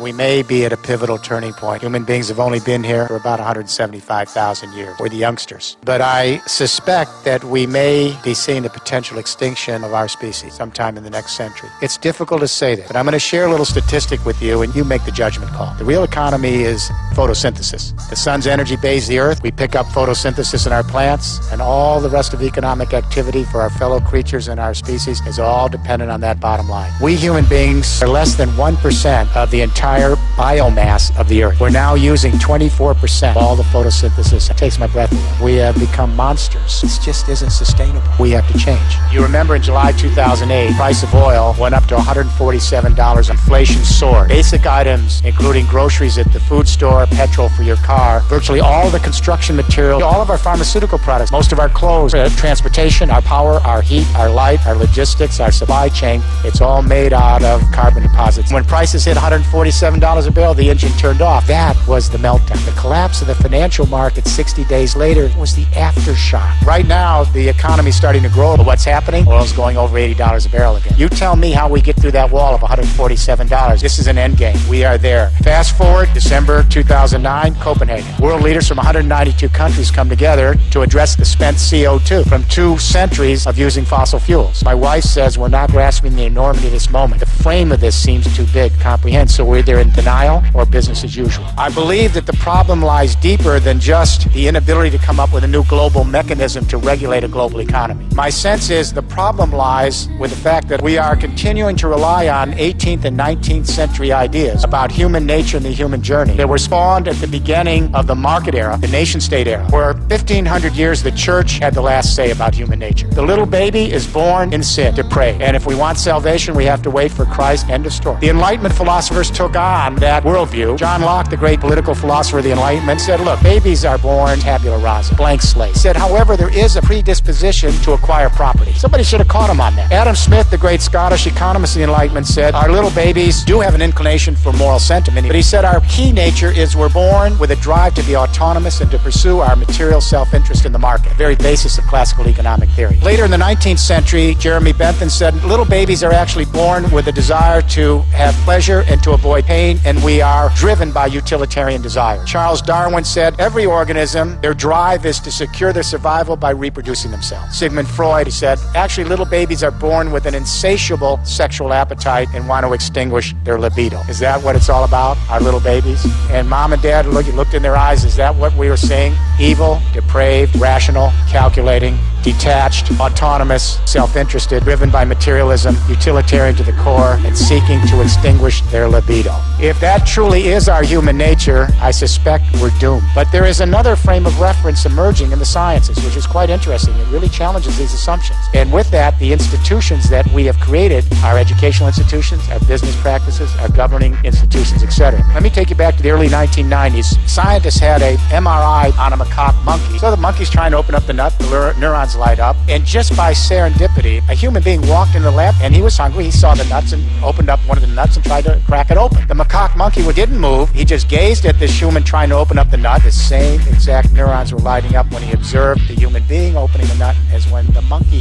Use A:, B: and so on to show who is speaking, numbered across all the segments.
A: We may be at a pivotal turning point. Human beings have only been here for about 175,000 years. We're the youngsters. But I suspect that we may be seeing the potential extinction of our species sometime in the next century. It's difficult to say that, but I'm going to share a little statistic with you and you make the judgment call. The real economy is photosynthesis. The sun's energy bathes the earth. We pick up photosynthesis in our plants, and all the rest of economic activity for our fellow creatures and our species is all dependent on that bottom line. We human beings are less than 1% of the entire entire biomass of the Earth. We're now using 24% of all the photosynthesis. It takes my breath away. We have become monsters. This just isn't sustainable. We have to change. You remember in July 2008, price of oil went up to $147. Inflation soared. Basic items, including groceries at the food store, petrol for your car, virtually all the construction material, all of our pharmaceutical products, most of our clothes, uh, transportation, our power, our heat, our light, our logistics, our supply chain, it's all made out of carbon deposits. When prices hit 147 $7 a barrel, the engine turned off. That was the meltdown. The collapse of the financial market 60 days later was the aftershock. Right now, the economy's starting to grow. But what's happening? Oil's going over $80 a barrel again. You tell me how we get through that wall of $147. This is an end game. We are there. Fast forward, December 2009, Copenhagen. World leaders from 192 countries come together to address the spent CO2 from two centuries of using fossil fuels. My wife says we're not grasping the enormity of this moment. The frame of this seems too big to comprehend, so we're either they're in denial or business as usual. I believe that the problem lies deeper than just the inability to come up with a new global mechanism to regulate a global economy. My sense is the problem lies with the fact that we are continuing to rely on 18th and 19th century ideas about human nature and the human journey that were spawned at the beginning of the market era, the nation state era, where 1500 years the church had the last say about human nature. The little baby is born in sin, depraved, and if we want salvation, we have to wait for Christ. End of story. The Enlightenment philosophers took on that worldview. John Locke, the great political philosopher of the Enlightenment, said, look, babies are born tabula rasa, blank slate. Said, however, there is a predisposition to acquire property. Somebody should have caught him on that. Adam Smith, the great Scottish economist of the Enlightenment, said, our little babies do have an inclination for moral sentiment, but he said our key nature is we're born with a drive to be autonomous and to pursue our material self-interest in the market, the very basis of classical economic theory. Later in the 19th century, Jeremy Bentham said, little babies are actually born with a desire to have pleasure and to avoid pain, and we are driven by utilitarian desire. Charles Darwin said every organism, their drive is to secure their survival by reproducing themselves. Sigmund Freud, said, actually little babies are born with an insatiable sexual appetite and want to extinguish their libido. Is that what it's all about, our little babies? And mom and dad look, looked in their eyes, is that what we were seeing? Evil, depraved, rational, calculating, detached, autonomous, self-interested, driven by materialism, utilitarian to the core, and seeking to extinguish their libido. If that truly is our human nature, I suspect we're doomed. But there is another frame of reference emerging in the sciences, which is quite interesting. It really challenges these assumptions. And with that, the institutions that we have created, our educational institutions, our business practices, our governing institutions, etc. Let me take you back to the early 1990s. Scientists had a MRI on a macaque monkey. So the monkey's trying to open up the nut, the neurons light up, and just by serendipity, a human being walked in the lab and he was hungry. He saw the nuts and opened up one of the nuts and tried to crack it open. The macaque monkey didn't move. He just gazed at this human trying to open up the nut. The same exact neurons were lighting up when he observed the human being opening the nut as when the monkey.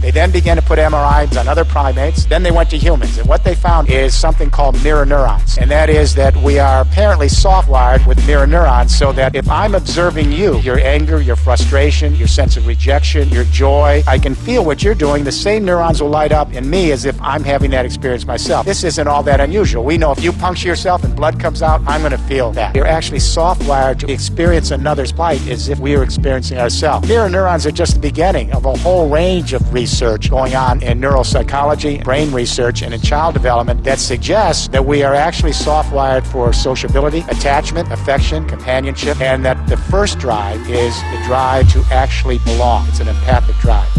A: They then began to put MRIs on other primates. Then they went to humans. And what they found is something called mirror neurons. And that is that we are apparently soft-wired with mirror neurons so that if I'm observing you, your anger, your frustration, your sense of rejection, your joy, I can feel what you're doing. The same neurons will light up in me as if I'm having that experience myself. This isn't all that unusual. We know if you puncture yourself and blood comes out, I'm going to feel that. You're actually soft-wired to experience another's plight as if we were experiencing ourselves. Mirror neurons are just the beginning of a whole range of research going on in neuropsychology, brain research, and in child development that suggests that we are actually soft-wired for sociability, attachment, affection, companionship, and that the first drive is the drive to actually belong. It's an empathic drive.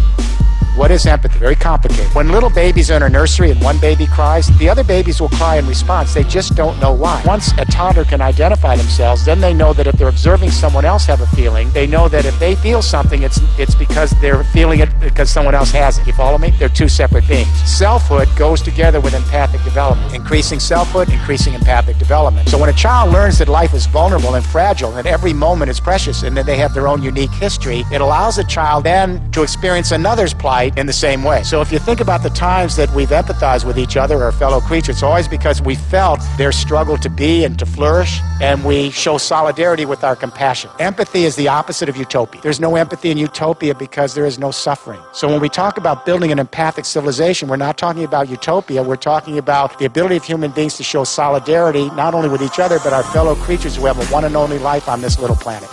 A: What is empathy? Very complicated. When little babies are in a nursery and one baby cries, the other babies will cry in response. They just don't know why. Once a toddler can identify themselves, then they know that if they're observing someone else have a feeling, they know that if they feel something, it's it's because they're feeling it because someone else has it. You follow me? They're two separate beings. Selfhood goes together with empathic development. Increasing selfhood, increasing empathic development. So when a child learns that life is vulnerable and fragile and every moment is precious and that they have their own unique history, it allows a child then to experience another's plight in the same way. So if you think about the times that we've empathized with each other or fellow creatures, it's always because we felt their struggle to be and to flourish, and we show solidarity with our compassion. Empathy is the opposite of utopia. There's no empathy in utopia because there is no suffering. So when we talk about building an empathic civilization, we're not talking about utopia. We're talking about the ability of human beings to show solidarity not only with each other, but our fellow creatures who have a one and only life on this little planet.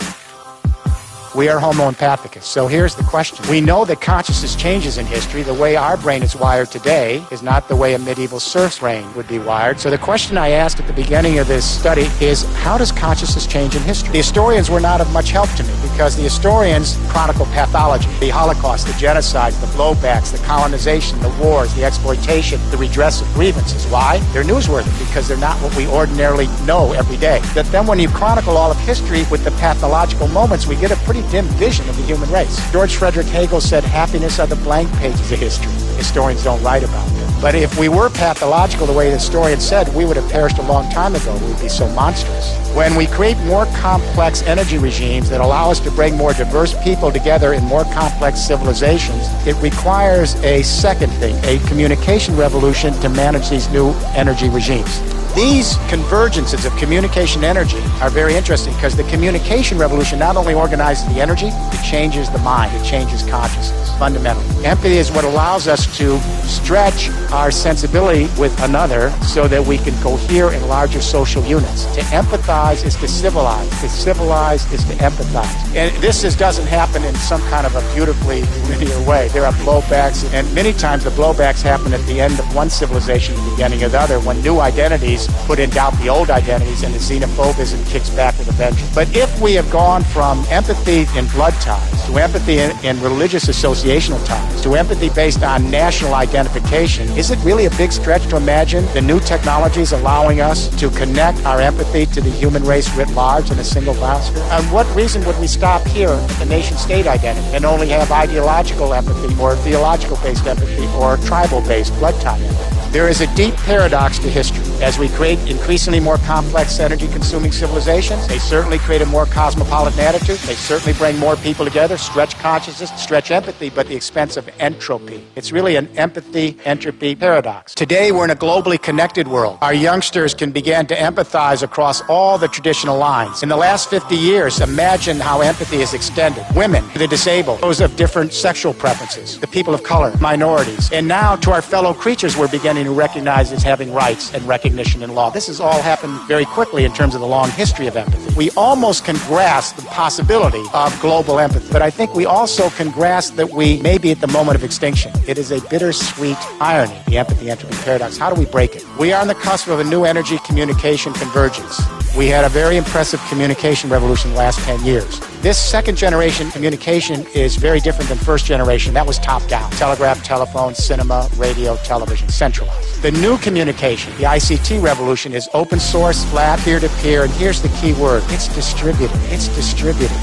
A: We are Homo empathicus. So here's the question. We know that consciousness changes in history. The way our brain is wired today is not the way a medieval serf's brain would be wired. So the question I asked at the beginning of this study is how does consciousness change in history? The historians were not of much help to me because the historians chronicle pathology, the Holocaust, the genocides, the blowbacks, the colonization, the wars, the exploitation, the redress of grievances. Why? They're newsworthy because they're not what we ordinarily know every day. That then when you chronicle all of history with the pathological moments, we get a pretty dim vision of the human race. George Frederick Hegel said, happiness are the blank pages of history. Historians don't write about them. But if we were pathological the way the historian said, we would have perished a long time ago. We would be so monstrous. When we create more complex energy regimes that allow us to bring more diverse people together in more complex civilizations, it requires a second thing, a communication revolution to manage these new energy regimes. These convergences of communication energy are very interesting because the communication revolution not only organizes the energy, it changes the mind, it changes consciousness fundamentally. Empathy is what allows us to stretch our sensibility with another so that we can cohere in larger social units. To empathize is to civilize. To civilize is to empathize. And this is, doesn't happen in some kind of a beautifully linear way. There are blowbacks, and many times the blowbacks happen at the end of one civilization, the beginning of the other, when new identities put in doubt the old identities and the xenophobism kicks back with a vengeance. But if we have gone from empathy in blood ties to empathy in, in religious associational ties to empathy based on national identification, is it really a big stretch to imagine the new technologies allowing us to connect our empathy to the human race writ large in a single biosphere? And what reason would we stop here at the nation state identity and only have ideological empathy or theological based empathy or tribal based blood tie empathy? There is a deep paradox to history. As we create increasingly more complex energy consuming civilizations, they certainly create a more cosmopolitan attitude. They certainly bring more people together, stretch consciousness, stretch empathy, but the expense of entropy. It's really an empathy entropy paradox. Today, we're in a globally connected world. Our youngsters can begin to empathize across all the traditional lines. In the last 50 years, imagine how empathy is extended. Women, the disabled, those of different sexual preferences, the people of color, minorities. And now to our fellow creatures, we're beginning to recognize as having rights and recognition in law. This has all happened very quickly in terms of the long history of empathy. We almost can grasp the possibility of global empathy, but I think we also can grasp that we may be at the moment of extinction. It is a bittersweet irony, the empathy entropy paradox. How do we break it? We are on the cusp of a new energy communication convergence. We had a very impressive communication revolution the last 10 years. This second generation communication is very different than first generation. That was top down. Telegraph, telephone, cinema, radio, television, centralized. The new communication, the ICT revolution, is open source, flat, peer to peer, and here's the key word it's distributed. It's distributed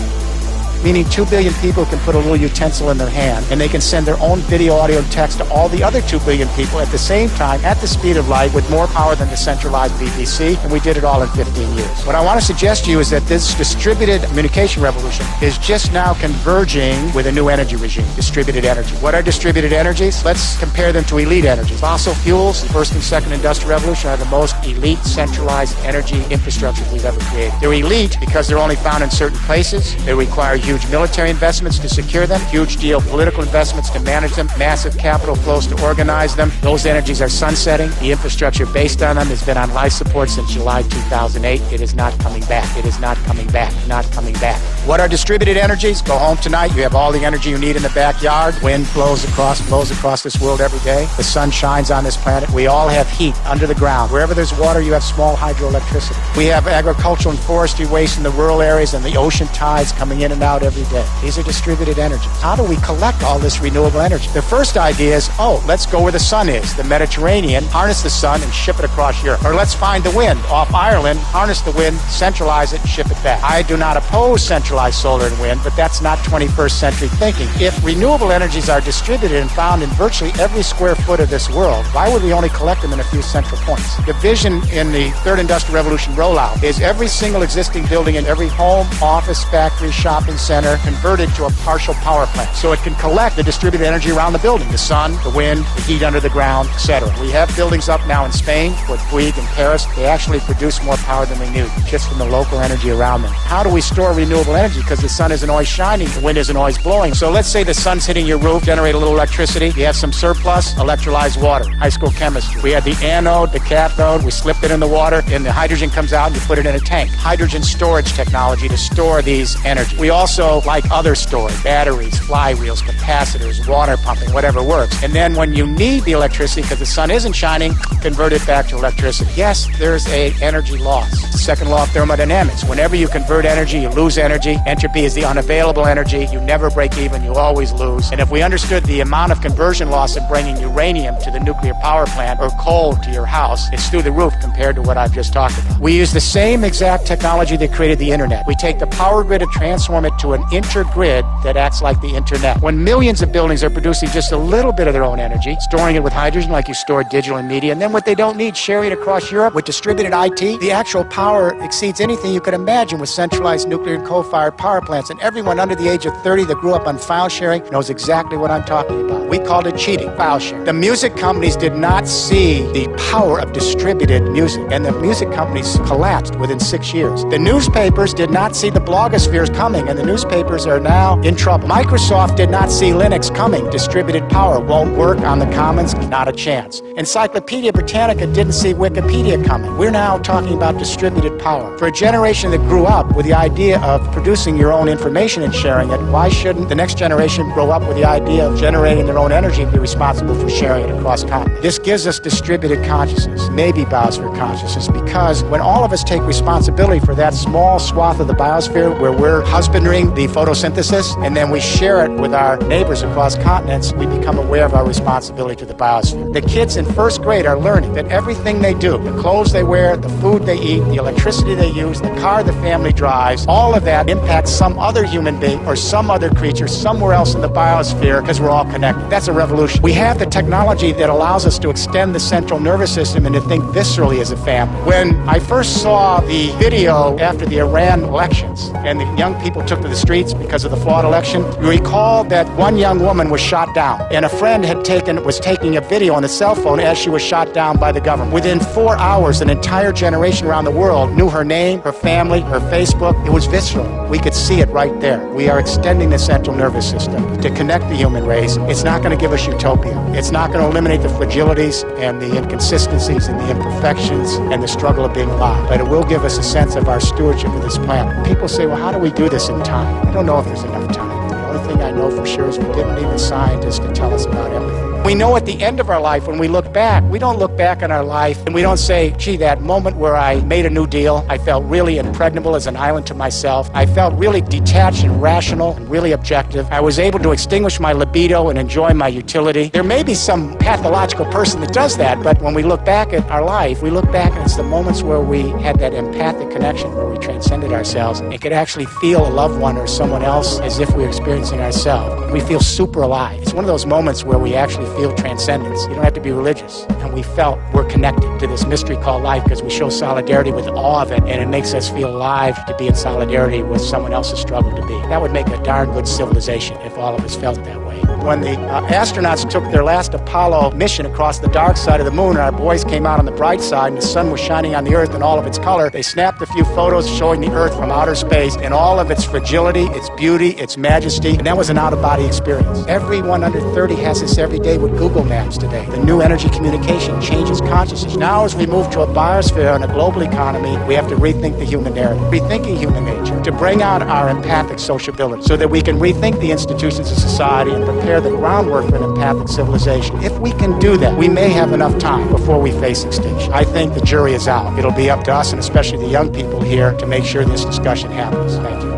A: meaning 2 billion people can put a little utensil in their hand and they can send their own video, audio, and text to all the other 2 billion people at the same time at the speed of light with more power than the centralized BBC, and we did it all in 15 years. What I want to suggest to you is that this distributed communication revolution is just now converging with a new energy regime, distributed energy. What are distributed energies? Let's compare them to elite energies. Fossil fuels, the first and second industrial revolution, are the most elite centralized energy infrastructure we've ever created. They're elite because they're only found in certain places. They require huge huge military investments to secure them, huge geopolitical investments to manage them, massive capital flows to organize them. Those energies are sunsetting. The infrastructure based on them has been on life support since July 2008. It is not coming back. It is not coming back. Not coming back. What are distributed energies? Go home tonight. You have all the energy you need in the backyard. Wind blows across, blows across this world every day. The sun shines on this planet. We all have heat under the ground. Wherever there's water, you have small hydroelectricity. We have agricultural and forestry waste in the rural areas and the ocean tides coming in and out every day. These are distributed energies. How do we collect all this renewable energy? The first idea is, oh, let's go where the sun is, the Mediterranean, harness the sun and ship it across Europe. Or let's find the wind off Ireland, harness the wind, centralize it, ship it back. I do not oppose central centralized solar and wind, but that's not 21st century thinking. If renewable energies are distributed and found in virtually every square foot of this world, why would we only collect them in a few central points? The vision in the third industrial revolution rollout is every single existing building in every home, office, factory, shopping center converted to a partial power plant so it can collect the distributed energy around the building, the sun, the wind, the heat under the ground, etc. We have buildings up now in Spain, with Bouygues in Paris. They actually produce more power than we knew just from the local energy around them. How do we store renewable energy? Because the sun isn't always shining, the wind isn't always blowing. So let's say the sun's hitting your roof, generate a little electricity. You have some surplus, electrolyzed water, high school chemistry. We had the anode, the cathode, we slipped it in the water, and the hydrogen comes out and you put it in a tank. Hydrogen storage technology to store these energy. We also, like other storage, batteries, flywheels, capacitors, water pumping, whatever works. And then when you need the electricity because the sun isn't shining, convert it back to electricity. Yes, there's a energy loss. Second law of thermodynamics. Whenever you convert energy, you lose energy. Entropy is the unavailable energy. You never break even, you always lose. And if we understood the amount of conversion loss of bringing uranium to the nuclear power plant or coal to your house, it's through the roof compared to what I've just talked about. We use the same exact technology that created the internet. We take the power grid and transform it to an intergrid that acts like the internet. When millions of buildings are producing just a little bit of their own energy, storing it with hydrogen like you store digital and media, and then what they don't need, sharing it across Europe with distributed IT, the actual power exceeds anything you could imagine with centralized nuclear and coal-fired power plants. And everyone under the age of 30 that grew up on file sharing knows exactly what I'm talking about. We called it cheating, file sharing. The music companies did not see the power of distributed music, and the music companies collapsed within six years. The newspapers did not see the blogospheres coming, and the newspapers are now in trouble. Microsoft did not see Linux coming. Distributed power won't work on the commons, not a chance. Encyclopedia Britannica didn't see Wikipedia coming. We're now talking about distributed power. For a generation that grew up with the idea of producing your own information and sharing it, why shouldn't the next generation grow up with the idea of generating their own energy and be responsible for sharing it across continents? This gives us distributed consciousness, maybe biosphere consciousness, because when all of us take responsibility for that small swath of the biosphere where we're husbanding the photosynthesis and then we share it with our neighbors across continents, we become aware of our responsibility to the biosphere. The kids in first grade are learning that everything they do, the clothes they wear, the food they eat, the electricity they use, the car the family drives, all of that impacts some other human being or some other creature somewhere else in the biosphere because we're all connected. That's a revolution. We have the technology that allows us to extend the central nervous system and to think viscerally as a family. When I first saw the video after the Iran elections and the young people took to the streets because of the flawed election, you recall that one young woman was shot down and a friend had taken was taking a video on a cell phone as she was shot down by the government. Within four hours, an entire generation around the world knew her name, her family, her Facebook. It was visceral. We could see it right there. We are extending the central nervous system to connect the human race. It's not going to give us utopia. It's not going to eliminate the fragilities and the inconsistencies and the imperfections and the struggle of being alive, but it will give us a sense of our stewardship of this planet. People say, well, how do we do this in time? I don't know if there's enough time. The only thing I know for sure is we didn't need a scientist to tell us about empathy. We know at the end of our life, when we look back, we don't look back on our life and we don't say, gee, that moment where I made a new deal, I felt really impregnable as an island to myself. I felt really detached and rational and really objective. I was able to extinguish my libido and enjoy my utility. There may be some pathological person that does that, but when we look back at our life, we look back and it's the moments where we had that empathic connection, where we transcended ourselves and could actually feel a loved one or someone else as if we were experiencing ourselves. We feel super alive. It's one of those moments where we actually feel transcendence. You don't have to be religious. And we felt we're connected to this mystery called life because we show solidarity with all of it, and it makes us feel alive to be in solidarity with someone else's struggle to be. That would make a darn good civilization if all of us felt that way. When the uh, astronauts took their last Apollo mission across the dark side of the moon, and our boys came out on the bright side, and the sun was shining on the Earth in all of its color, they snapped a few photos showing the Earth from outer space in all of its fragility, its beauty, its majesty, and that was an out-of-body experience. Everyone under 30 has this every day with Google Maps today. The new energy communication changes consciousness. Now, as we move to a biosphere and a global economy, we have to rethink the human narrative, rethinking human nature, to bring out our empathic sociability so that we can rethink the institutions of society and prepare the groundwork for an empathic civilization. If we can do that, we may have enough time before we face extinction. I think the jury is out. It'll be up to us, and especially the young people here, to make sure this discussion happens. Thank you.